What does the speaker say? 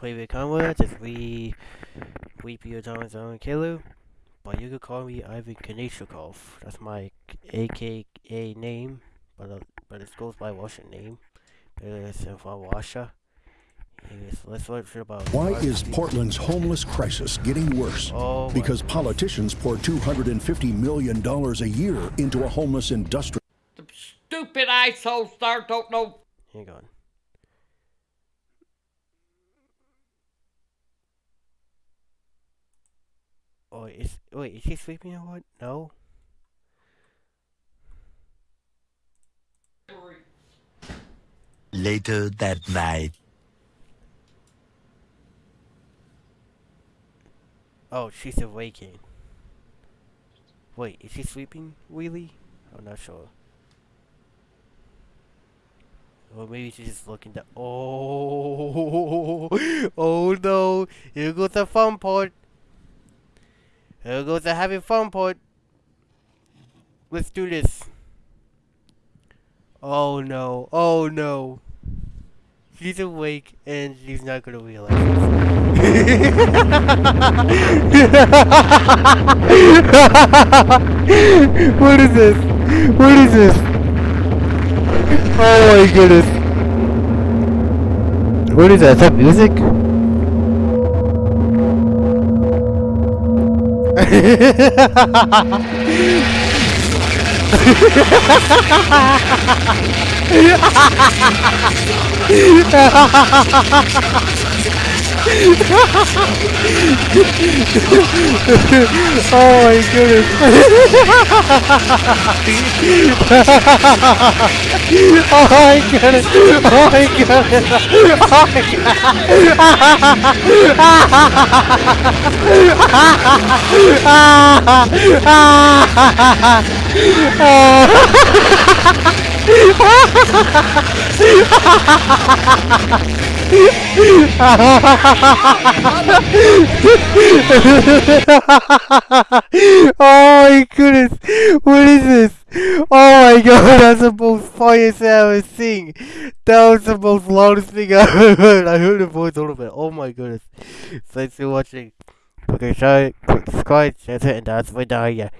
play with Conway, just we Weepy John's own Kilu. But you could call me Ivan Kanishikov. That's my AKA name, but uh, but it goes by Russian name. It's from Russia. Anyways, let's learn about Why is Portland's homeless crisis getting worse? Oh, Because politicians pour $250 million a year into a homeless industry. The stupid asshole star don't know. Hang on. Oh, is wait, is he sleeping or what? No. Later that night. Oh, she's awaking. Wait, is she sleeping, really? I'm not sure. Or maybe she's just looking down. Oh, oh no! Here goes the fun part. Here goes the having fun part. Let's do this. Oh no! Oh no! She's awake and she's not gonna realize. what is this? What is this? Oh my goodness. What is that? Is that music? ハハハハハ Oh, oh my goodness. oh my goodness. Oh my goodness. Oh my oh my goodness! What is this? Oh my god, that's the most funniest thing I've ever seen. That was the most loudest thing I've ever heard. I heard the voice a little bit. Oh my goodness. Thanks for watching. Okay, sorry, subscribe, share it, and that's my yeah.